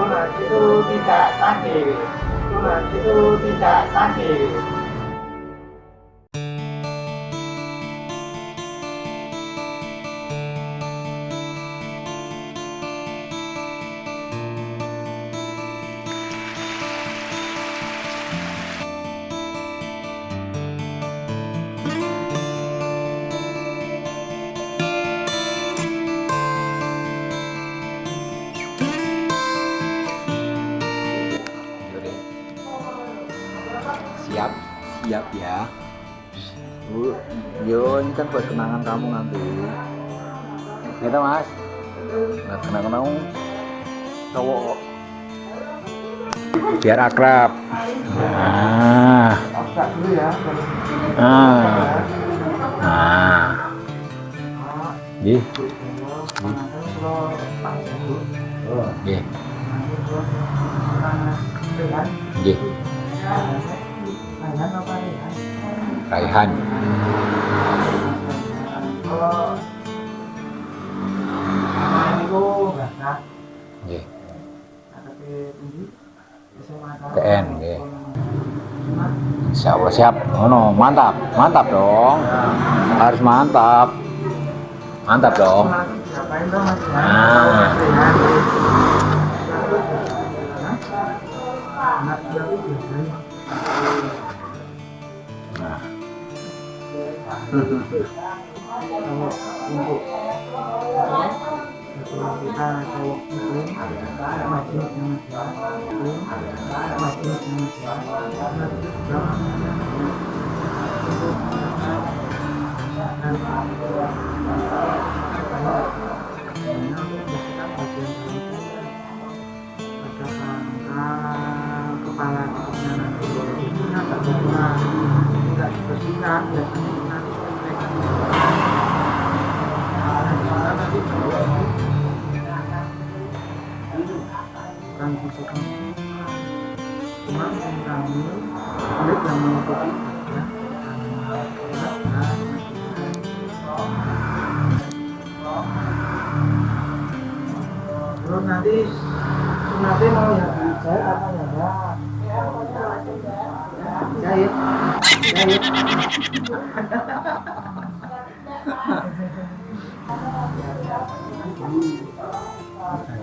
Tuhan itu tidak sakit. Tuhan itu tidak sakit. Yo ini kan buat kenangan kamu nanti. Gitu mas? Nah, kenangan kamu cowok biar akrab. Nah nah nah Gih, gih, gih, Raihan. Insya Allah siap. Oh mantap, mantap dong. Harus mantap. Mantap dong. Ah. Anak baru biasanya. Nah, kan cuma yang kami kulit yang ya terus nanti nanti mau ya jahit apa ya jahit. Jahit.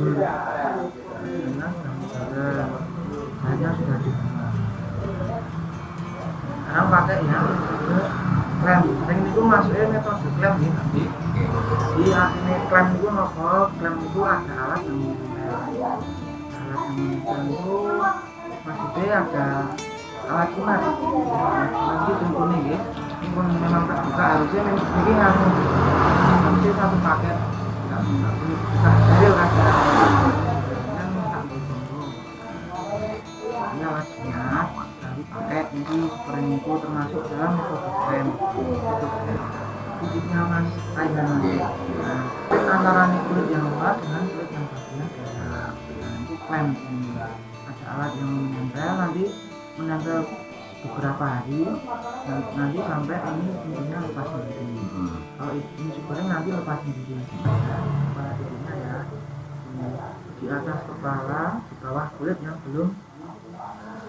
Jadul klem klem itu masuknya metode klem ya nanti di ini klem itu nopo klem itu ada alat yang menempel alat yang menempel itu maksudnya ada alat nanti contohnya ya ini? Pun memang terbuka harusnya memang ini nganu harusnya satu paket. Nggak bisa steril kan pakai ini itu termasuk dalam krem kulitnya mas Taiwan nah, antara nih kulit yang luar dengan kulit yang bagian dalam nah itu krem ini. Ada alat yang menempel nanti menempel beberapa hari. Dan nanti sampai ini pintunya lepas sendiri. Kalau ini supernya nanti lepas sendiri. Nah, kepala titiknya ya. Di atas kepala di bawah kulit yang belum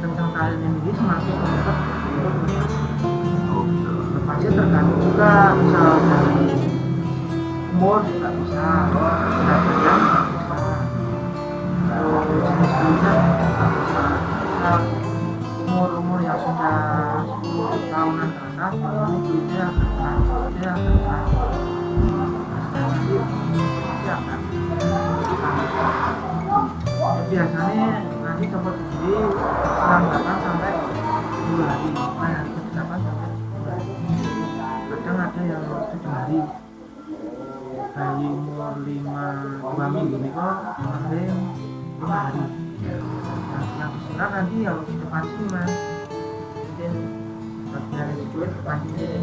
kencang talinya ini semakin cepat lepasnya tergantung juga dari umur juga bisa juga bisa kalau jenis bisa. Umur-umur yang sudah 10 tahunan ke atas ini kulitnya akan kulitnya akan biasanya nanti sendiri selang 8 sampai 10 hari. Nah 8 sampai 10 hari? Kadang ada yang 7 hari. Bayi umur lima dua minggu ini kok kemarin lima hari. Nah, yang disunat nanti yang dipancing mas. Mungkin bagian itu pancing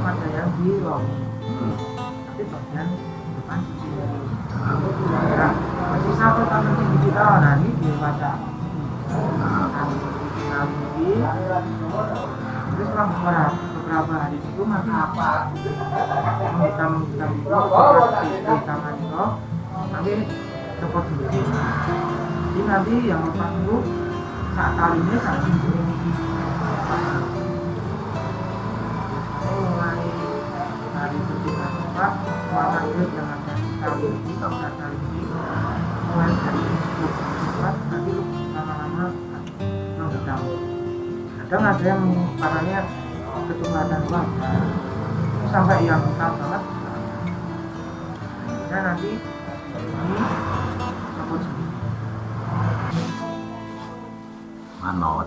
ada yang di long Hmm. tapi bagian masih satu tahun ini kita nah ini dibaca Nah, nanti terus beberapa beberapa hari itu maka apa menghitam menghitam itu seperti di tangan itu nanti copot sendiri jadi nanti yang lepas itu saat talinya saat ini kadang ada yang warnanya kecoklatan warna sampai yang hitam banget nah nanti ini copot sendiri manot.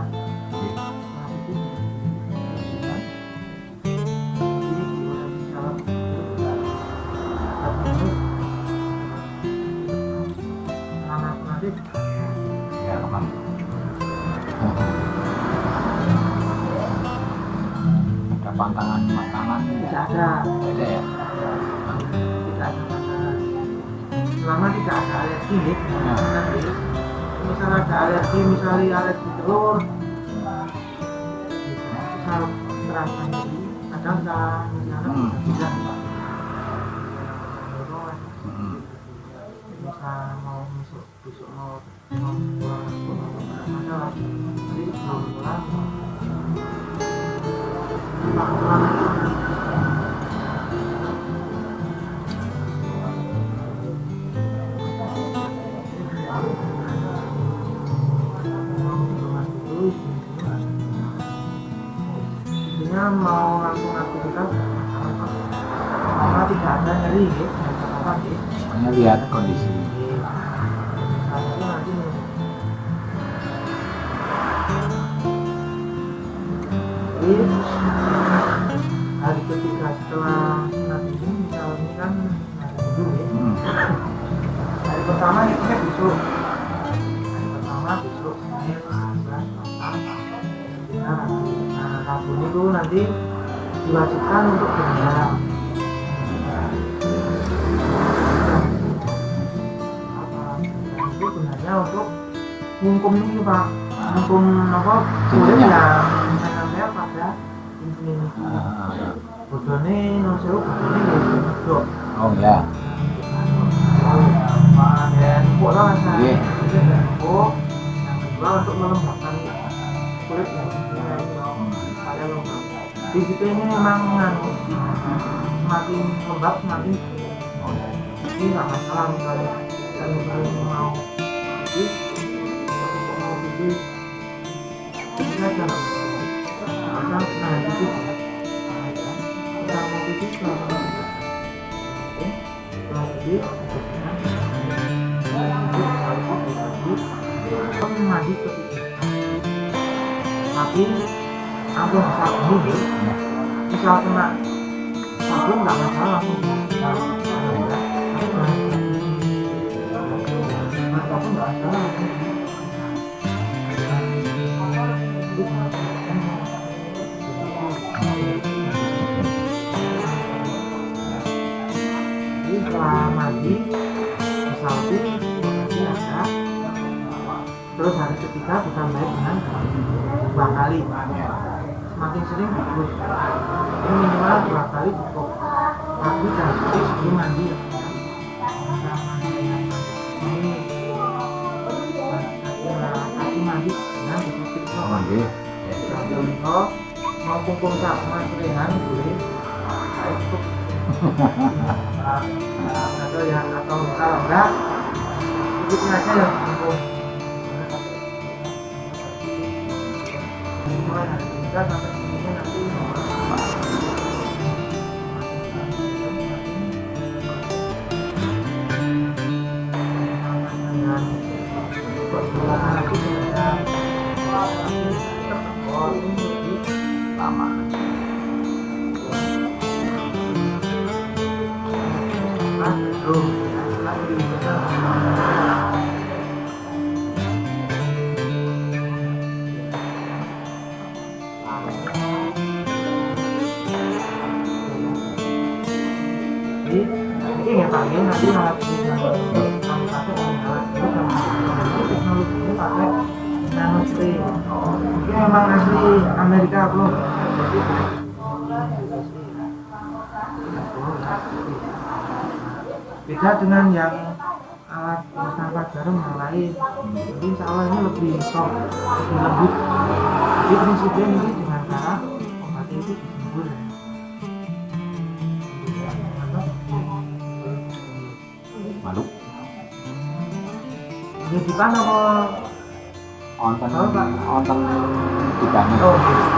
Ada pantangan makanan tidak ada ada ya. tidak ada masalah selama tidak ada alergi ya nanti misal ada alergi misalnya alergi telur misal terasa nyeri kadang misalnya Hmm. tidak Hmm. misal mau besok besok mau mau pulang masalah jadi belum pulang mau langsung aktivitas karena tidak ada nyeri ya ya Hanya lihat kondisi. saat itu nanti ketiga setelah ini misalnya kan hari minggu ya. Hmm. hari pertama hitungnya besok. Hari pertama besok Senin Selasa nah Rabu nah Rabu itu nanti diwajibkan untuk apa itu gunanya untuk ngungkum ini pak. Ngungkum apa? Yang menempel pada Ah, bodone non sewu bodone ya medok. Oh ya. dan lah saya yang kedua untuk melembabkan kulit lembab di situ ini memang semakin lembab semakin ini nggak masalah misalnya sering-sering mau atau mau pipis ini aja nggak masalah asal nah pipis ya kita mau pipis kalau mau pipis oke setelah pipis Kamu mandi ke pipis tapi langsung sabun ya misal kena sabun nggak masalah langsung apa pun nggak masalah jadi setelah mandi disapu nanti ada terus hari ketiga ditambah dengan dua kali. Semakin sering bagus. Ini minimal dua kali cukup. Dan sore sebelum mandi ya. Nggih. Sambil itu mau kumpul sama keringan boleh atau ya atau kalau enggak ikutin aja ya hari tiga sampai nanti memang asli Amerika bro. Beda dengan yang alat tanpa jarum yang lain. Jadi insya Allah ini lebih soft, lebih lembut. Jadi prinsipnya ini dengan cara obatnya itu disembur ya. malu Ini di mana kok? onten Oh, Pak. onten di kanan Oh,